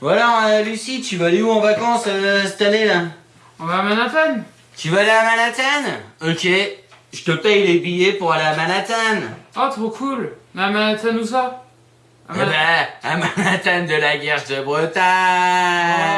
Voilà, euh, Lucie, tu vas aller où en vacances euh, cette année là On va à Manhattan Tu vas aller à Manhattan Ok, je te paye les billets pour aller à Manhattan. Oh, trop cool Mais à Manhattan où ça? À eh ben, à Manhattan de la guerre de Bretagne. Oh,